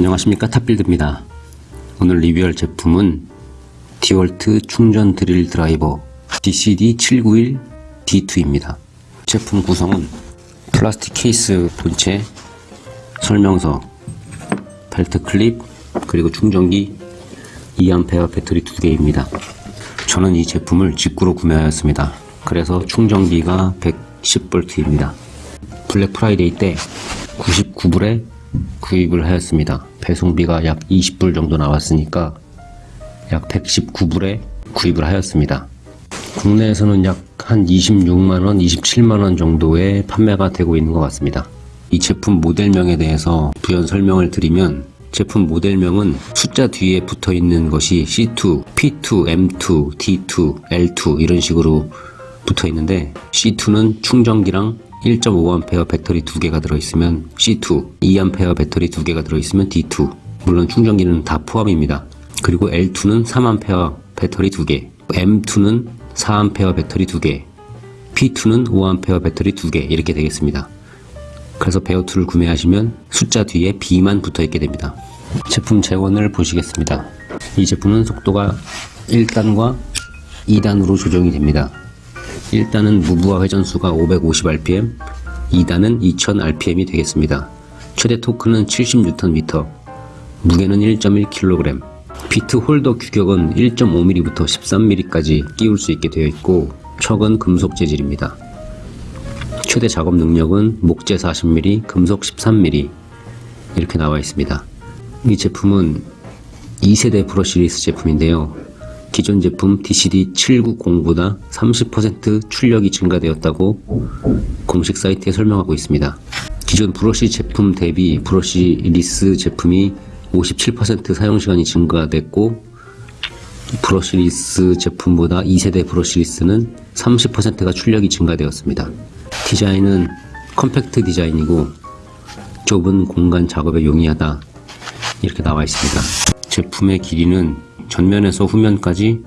안녕하십니까 탑빌드입니다. 오늘 리뷰할 제품은 디월트 충전 드릴 드라이버 DCD791D2입니다. 제품 구성은 플라스틱 케이스 본체, 설명서, 벨트 클립, 그리고 충전기 2A 배터리 2개입니다. 저는 이 제품을 직구로 구매하였습니다. 그래서 충전기가 110V입니다. 블랙 프라이데이 때 99불에 구입을 하였습니다. 배송비가 약 20불 정도 나왔으니까 약 119불에 구입을 하였습니다. 국내에서는 약 한 26만원, 27만원 정도에 판매가 되고 있는 것 같습니다. 이 제품 모델명에 대해서 부연 설명을 드리면 제품 모델명은 숫자 뒤에 붙어 있는 것이 C2, P2, M2, D2, L2 이런 식으로 붙어 있는데 C2는 충전기랑 1.5A 배터리 두 개가 들어있으면 C2, 2A 배터리 두 개가 들어있으면 D2 물론 충전기는 다 포함입니다. 그리고 L2는 3A 배터리 두 개, M2는 4A 배터리 두 개, P2는 5A 배터리 두개 이렇게 되겠습니다. 그래서 베어2를 구매하시면 숫자 뒤에 B만 붙어 있게 됩니다. 제품 재원을 보시겠습니다. 이 제품은 속도가 1단과 2단으로 조정이 됩니다. 1단은 무부하 회전수가 550rpm, 2단은 2000rpm이 되겠습니다. 최대 토크는 70Nm, 무게는 1.1kg, 비트 홀더 규격은 1.5mm부터 13mm까지 끼울 수 있게 되어 있고 척은 금속 재질입니다. 최대 작업 능력은 목재 40mm, 금속 13mm 이렇게 나와 있습니다. 이 제품은 2세대 brushless 제품인데요. 기존 제품 DCD790보다 30% 출력이 증가되었다고 공식 사이트에 설명하고 있습니다. 기존 브러시 제품 대비 brushless 제품이 57% 사용시간이 증가됐고 brushless 제품보다 2세대 brushless는 30%가 출력이 증가되었습니다. 디자인은 컴팩트 디자인이고 좁은 공간 작업에 용이하다 이렇게 나와 있습니다. 제품의 길이는 전면에서 후면까지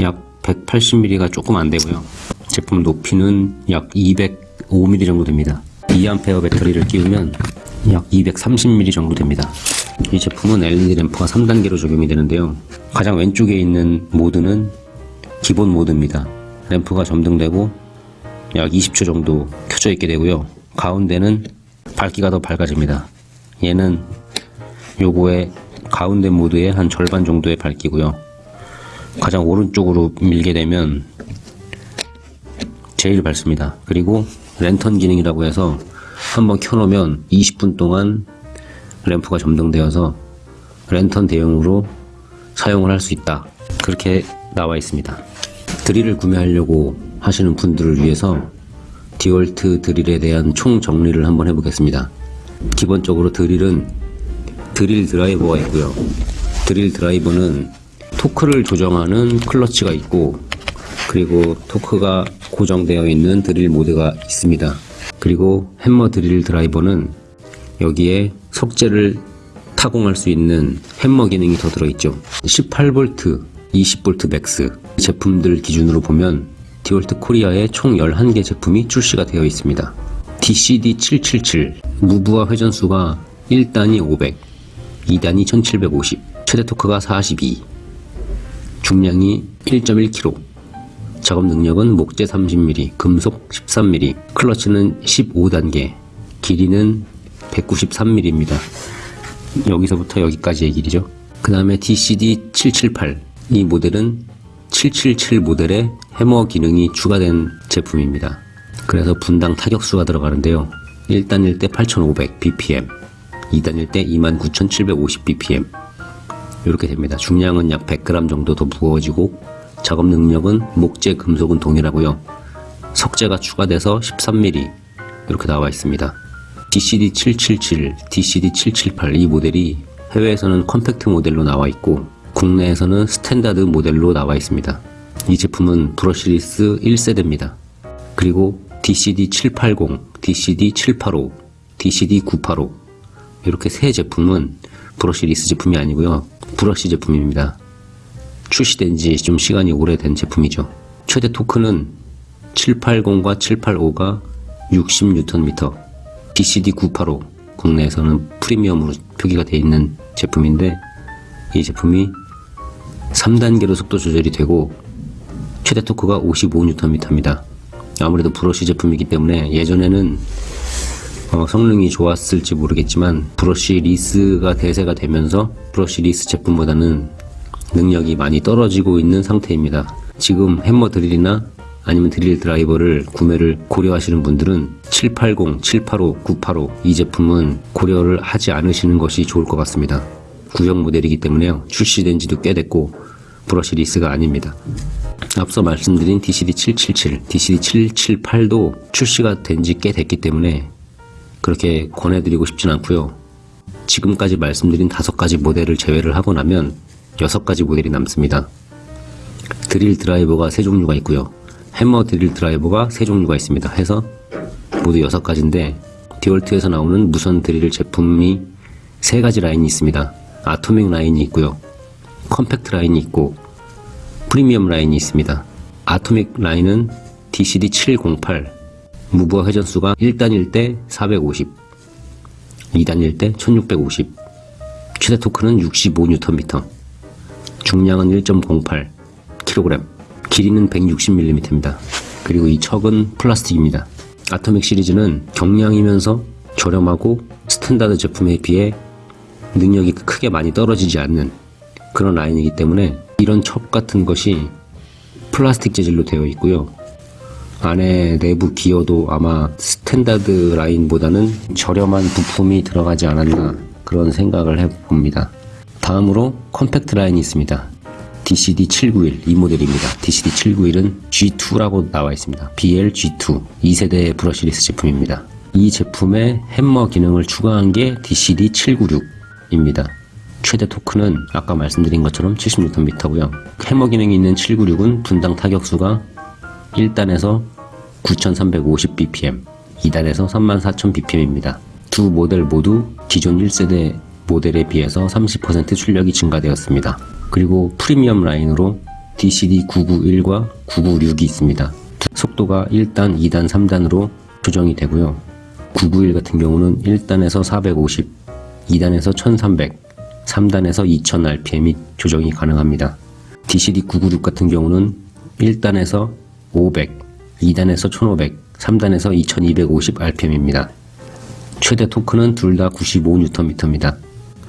약 180mm가 조금 안 되고요. 제품 높이는 약 205mm 정도 됩니다. 2A 배터리를 끼우면 약 230mm 정도 됩니다. 이 제품은 LED 램프가 3단계로 적용이 되는데요. 가장 왼쪽에 있는 모드는 기본 모드입니다. 램프가 점등되고 약 20초 정도 켜져 있게 되고요. 가운데는 밝기가 더 밝아집니다. 얘는 요거의 가운데 모드의 한 절반 정도의 밝기고요. 가장 오른쪽으로 밀게 되면 제일 밝습니다. 그리고 랜턴 기능이라고 해서 한번 켜놓으면 20분 동안 램프가 점등되어서 랜턴 대용으로 사용을 할 수 있다. 그렇게 나와 있습니다. 드릴을 구매하려고 하시는 분들을 위해서 디월트 드릴에 대한 총 정리를 한번 해보겠습니다. 기본적으로 드릴은 드릴 드라이버가 있고요. 드릴 드라이버는 토크를 조정하는 클러치가 있고 그리고 토크가 고정되어 있는 드릴 모드가 있습니다. 그리고 햄머 드릴 드라이버는 여기에 석재를 타공할 수 있는 햄머 기능이 더 들어있죠. 18V, 20V Max 제품들 기준으로 보면 디월트 코리아에 총 11개 제품이 출시가 되어 있습니다. DCD777 무부하 회전수가 1단이 500, 2단이 1750, 최대 토크가 42, 중량이 1.1kg, 작업 능력은 목재 30mm, 금속 13mm, 클러치는 15단계, 길이는 193mm입니다. 여기서부터 여기까지의 길이죠. 그 다음에 DCD778 이 모델은 777 모델의 해머 기능이 추가된 제품입니다. 그래서 분당 타격수가 들어가는데요. 1단일 때 8500 bpm, 2단일 때 29750 bpm 이렇게 됩니다. 중량은 약 100g 정도 더 무거워지고 작업 능력은 목재, 금속은 동일하고요. 석재가 추가돼서 13mm 이렇게 나와 있습니다. DCD777, DCD778 이 모델이 해외에서는 컴팩트 모델로 나와 있고 국내에서는 스탠다드 모델로 나와 있습니다. 이 제품은 brushless 1세대입니다. 그리고 DCD780, DCD785, DCD985 이렇게 세 제품은 brushless 제품이 아니고요. 브러시 제품입니다. 출시된 지 좀 시간이 오래된 제품이죠. 최대 토크는 780과 785가 60Nm, DCD985 국내에서는 프리미엄으로 표기가 되어 있는 제품인데 이 제품이 3단계로 속도 조절이 되고 최대 토크가 55Nm입니다. 아무래도 브러쉬 제품이기 때문에 예전에는 어, 성능이 좋았을지 모르겠지만 brushless가 대세가 되면서 brushless 제품보다는 능력이 많이 떨어지고 있는 상태입니다. 지금 해머 드릴이나 아니면 드릴 드라이버를 구매를 고려하시는 분들은 780, 785, 985 이 제품은 고려를 하지 않으시는 것이 좋을 것 같습니다. 구형 모델이기 때문에요. 출시된 지도 꽤 됐고 브러쉬 리스가 아닙니다. 앞서 말씀드린 DCD777, DCD778도 출시가 된 지 꽤 됐기 때문에 그렇게 권해드리고 싶진 않고요. 지금까지 말씀드린 다섯 가지 모델을 제외를 하고 나면 여섯 가지 모델이 남습니다. 드릴 드라이버가 세 종류가 있고요. 해머 드릴 드라이버가 세 종류가 있습니다. 해서 모두 여섯 가지인데 디월트에서 나오는 무선 드릴 제품이 세 가지 라인이 있습니다. 아토믹 라인이 있고요. 컴팩트 라인이 있고 프리미엄 라인이 있습니다. 아토믹 라인은 DCD708 무부하 회전수가 1단일 때 450, 2단일 때 1650, 최대 토크는 65Nm, 중량은 1.08kg, 길이는 160mm입니다. 그리고 이 척은 플라스틱입니다. 아토믹 시리즈는 경량이면서 저렴하고 스탠다드 제품에 비해 능력이 크게 많이 떨어지지 않는 그런 라인이기 때문에 이런 척 같은 것이 플라스틱 재질로 되어 있고요. 안에 내부 기어도 아마 스탠다드 라인보다는 저렴한 부품이 들어가지 않았나 그런 생각을 해봅니다. 다음으로 컴팩트 라인이 있습니다. DCD791 이 모델입니다. DCD791은 G2라고 나와 있습니다. BL-G2 2세대 brushless 제품입니다. 이 제품에 햄머 기능을 추가한 게 DCD796입니다. 최대 토크는 아까 말씀드린 것처럼 70Nm고요. 해머 기능이 있는 796은 분당 타격수가 1단에서 9350bpm, 2단에서 34000bpm입니다. 두 모델 모두 기존 1세대 모델에 비해서 30% 출력이 증가되었습니다. 그리고 프리미엄 라인으로 DCD991과 996이 있습니다. 속도가 1단, 2단, 3단으로 조정이 되고요. 991 같은 경우는 1단에서 450, 2단에서 1300, 3단에서 2000rpm이 조정이 가능합니다. DCD996 같은 경우는 1단에서 500, 2단에서 1500, 3단에서 2250rpm입니다. 최대 토크는 둘 다 95Nm입니다.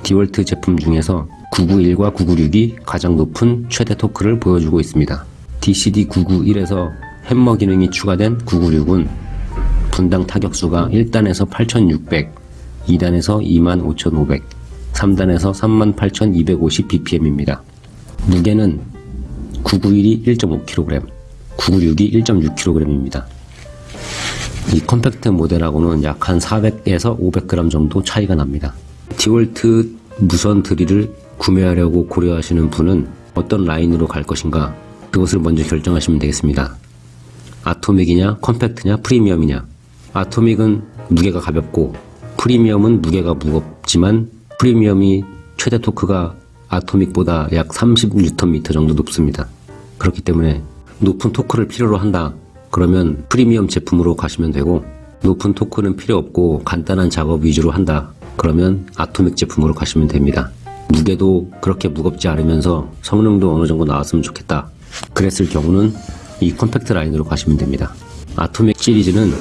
디월트 제품 중에서 991과 996이 가장 높은 최대 토크를 보여주고 있습니다. DCD991에서 햄머 기능이 추가된 996은 분당 타격수가 1단에서 8600, 2단에서 25500, 3단에서 38250bpm입니다. 무게는 991이 1.5kg, 996이 1.6kg입니다. 이 컴팩트 모델하고는 약 한 400에서 500g 정도 차이가 납니다. 디월트 무선 드릴을 구매하려고 고려하시는 분은 어떤 라인으로 갈 것인가 그것을 먼저 결정하시면 되겠습니다. 아토믹이냐 컴팩트냐 프리미엄이냐 아토믹은 무게가 가볍고 프리미엄은 무게가 무겁지만 프리미엄이 최대 토크가 아토믹보다 약 30Nm 정도 높습니다. 그렇기 때문에 높은 토크를 필요로 한다. 그러면 프리미엄 제품으로 가시면 되고 높은 토크는 필요 없고 간단한 작업 위주로 한다. 그러면 아토믹 제품으로 가시면 됩니다. 무게도 그렇게 무겁지 않으면서 성능도 어느 정도 나왔으면 좋겠다. 그랬을 경우는 이 컴팩트 라인으로 가시면 됩니다. 아토믹 시리즈는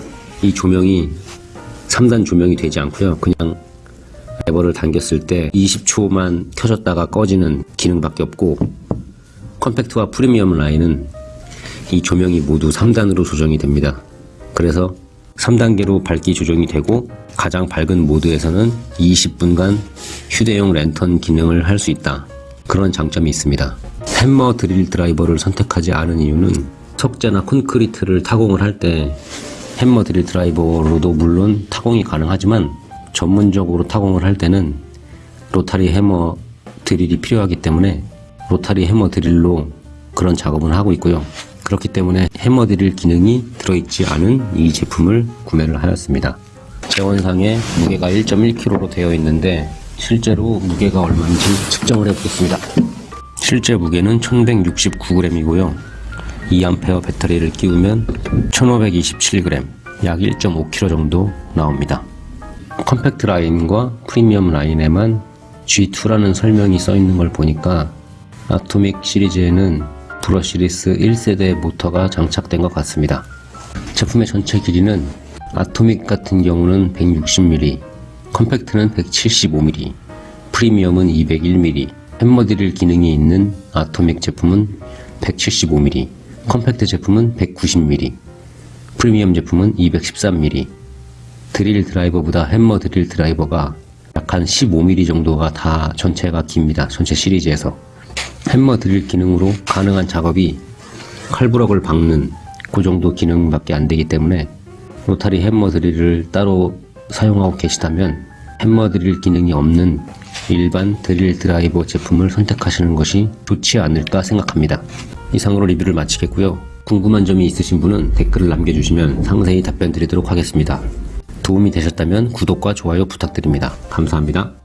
이 조명이 3단 조명이 되지 않고요. 그냥 레버를 당겼을 때 20초만 켜졌다가 꺼지는 기능밖에 없고 컴팩트와 프리미엄 라인은 이 조명이 모두 3단으로 조정이 됩니다. 그래서 3단계로 밝기 조정이 되고 가장 밝은 모드에서는 20분간 휴대용 랜턴 기능을 할 수 있다. 그런 장점이 있습니다. 햄머 드릴 드라이버를 선택하지 않은 이유는 석재나 콘크리트를 타공을 할 때 햄머 드릴 드라이버로도 물론 타공이 가능하지만 전문적으로 타공을 할 때는 로타리 해머 드릴이 필요하기 때문에 로타리 해머 드릴로 그런 작업을 하고 있고요. 그렇기 때문에 해머 드릴 기능이 들어있지 않은 이 제품을 구매를 하였습니다. 재원상에 무게가 1.1kg로 되어 있는데 실제로 무게가 얼마인지 측정을 해보겠습니다. 실제 무게는 1169g이고요. 2A 배터리를 끼우면 1527g, 약 1.5kg 정도 나옵니다. 컴팩트 라인과 프리미엄 라인에만 G2라는 설명이 써 있는 걸 보니까 아토믹 시리즈에는 brushless 1세대 모터가 장착된 것 같습니다. 제품의 전체 길이는 아토믹 같은 경우는 160mm, 컴팩트는 175mm, 프리미엄은 201mm, 햄머 드릴 기능이 있는 아토믹 제품은 175mm, 컴팩트 제품은 190mm, 프리미엄 제품은 213mm, 드릴 드라이버보다 햄머 드릴 드라이버가 약 한 15mm 정도가 다 전체가 깁니다. 전체 시리즈에서. 햄머 드릴 기능으로 가능한 작업이 칼부럭을 박는 그 정도 기능밖에 안 되기 때문에 로타리 햄머 드릴을 따로 사용하고 계시다면 햄머 드릴 기능이 없는 일반 드릴 드라이버 제품을 선택하시는 것이 좋지 않을까 생각합니다. 이상으로 리뷰를 마치겠고요. 궁금한 점이 있으신 분은 댓글을 남겨주시면 상세히 답변 드리도록 하겠습니다. 도움이 되셨다면 구독과 좋아요 부탁드립니다. 감사합니다.